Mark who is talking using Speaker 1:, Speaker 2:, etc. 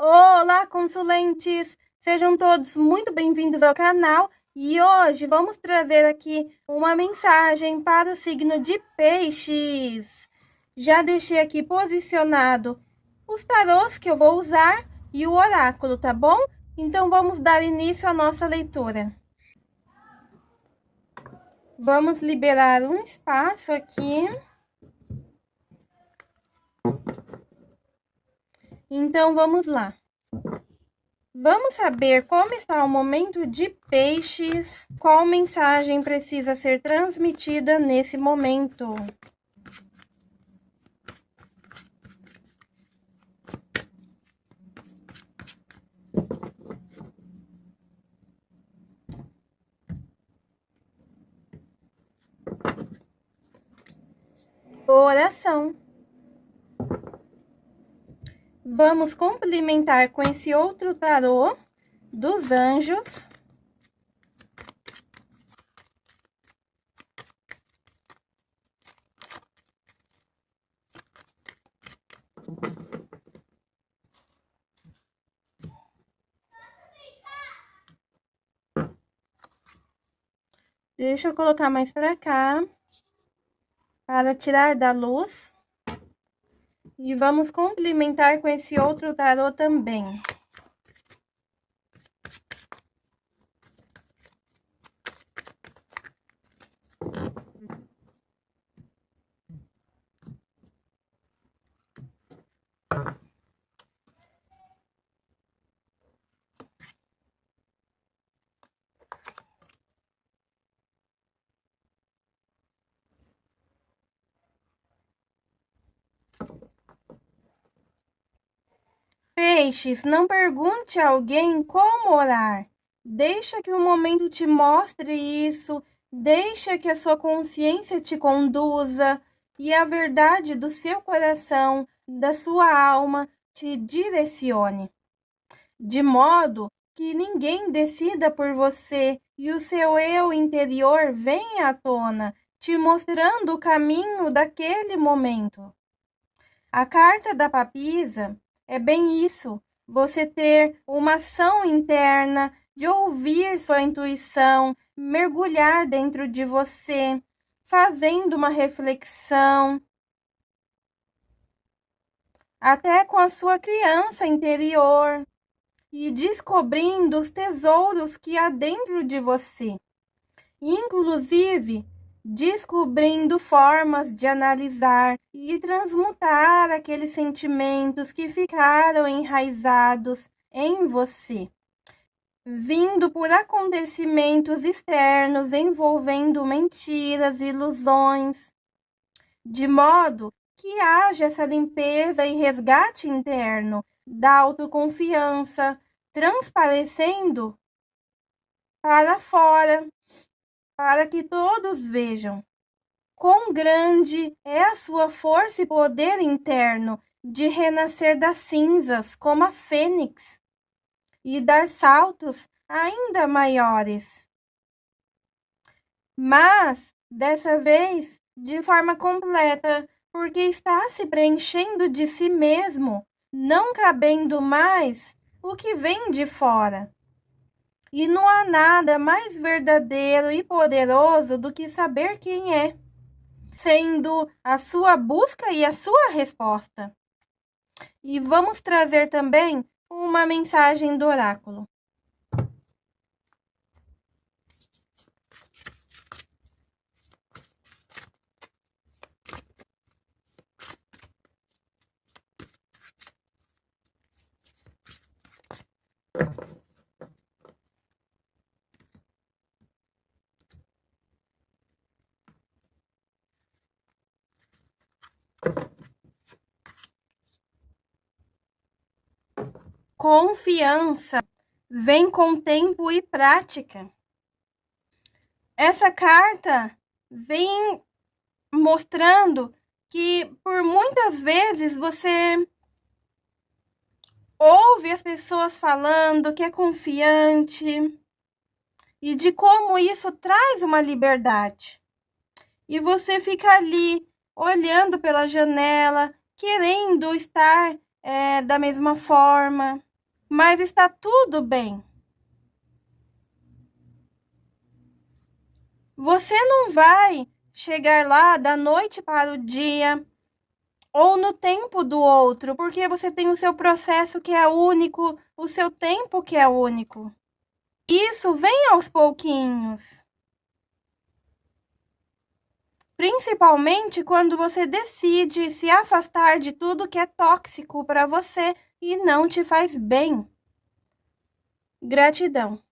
Speaker 1: Olá, consulentes! Sejam todos muito bem-vindos ao canal e hoje vamos trazer aqui uma mensagem para o signo de Peixes. Já deixei aqui posicionado os tarôs que eu vou usar e o oráculo, tá bom? Então vamos dar início à nossa leitura. Vamos liberar um espaço aqui. Então, vamos lá. Vamos saber como está o momento de peixes, qual mensagem precisa ser transmitida nesse momento. Oração. Vamos complementar com esse outro tarô dos anjos. Deixa eu colocar mais para cá, para tirar da luz. E vamos complementar com esse outro tarô também. Peixes, não pergunte a alguém como orar. Deixa que o momento te mostre isso, deixa que a sua consciência te conduza e a verdade do seu coração, da sua alma, te direcione. De modo que ninguém decida por você e o seu eu interior venha à tona, te mostrando o caminho daquele momento. A carta da papisa é bem isso, você ter uma ação interna de ouvir sua intuição, mergulhar dentro de você, fazendo uma reflexão, até com a sua criança interior e descobrindo os tesouros que há dentro de você. Inclusive, descobrindo formas de analisar e transmutar aqueles sentimentos que ficaram enraizados em você, vindo por acontecimentos externos envolvendo mentiras, ilusões, de modo que haja essa limpeza e resgate interno da autoconfiança, transparecendo para fora para que todos vejam quão grande é a sua força e poder interno de renascer das cinzas como a fênix e dar saltos ainda maiores. Mas, dessa vez, de forma completa, porque está se preenchendo de si mesmo, não cabendo mais o que vem de fora. E não há nada mais verdadeiro e poderoso do que saber quem é, sendo a sua busca e a sua resposta. E vamos trazer também uma mensagem do oráculo. Confiança vem com tempo e prática. Essa carta vem mostrando que por muitas vezes você ouve as pessoas falando que é confiante e de como isso traz uma liberdade. E você fica ali olhando pela janela, querendo estar é, da mesma forma mas está tudo bem. Você não vai chegar lá da noite para o dia ou no tempo do outro, porque você tem o seu processo que é único, o seu tempo que é único. Isso vem aos pouquinhos. Principalmente quando você decide se afastar de tudo que é tóxico para você e não te faz bem. Gratidão.